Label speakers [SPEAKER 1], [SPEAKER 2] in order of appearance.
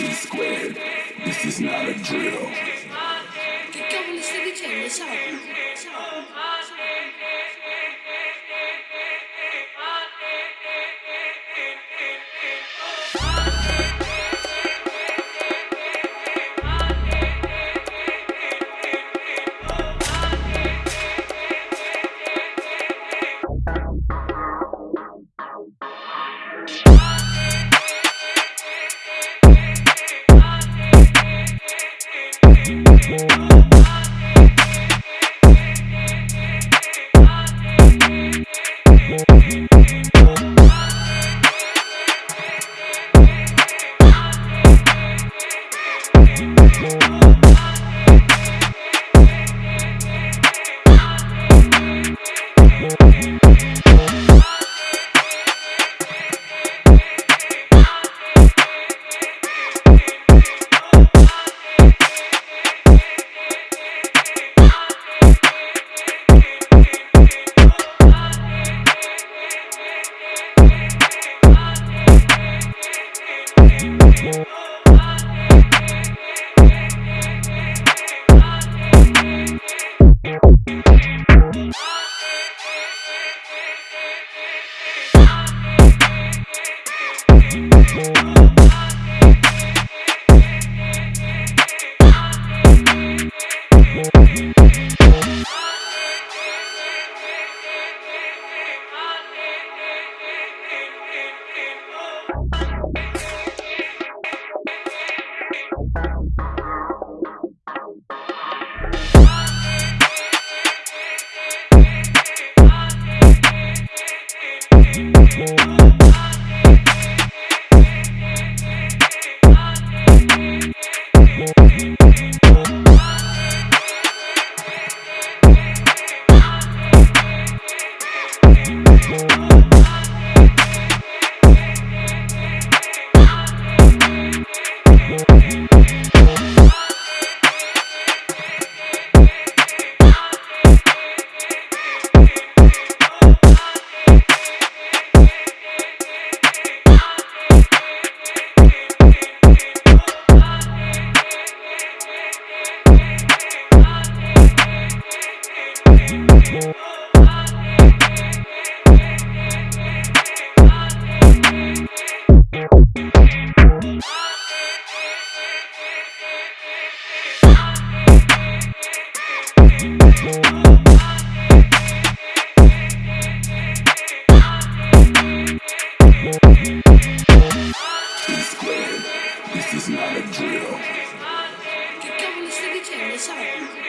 [SPEAKER 1] E squared. This is not a drill.
[SPEAKER 2] Thank you.
[SPEAKER 1] E squared. Che cavolo stai dicendo, sai?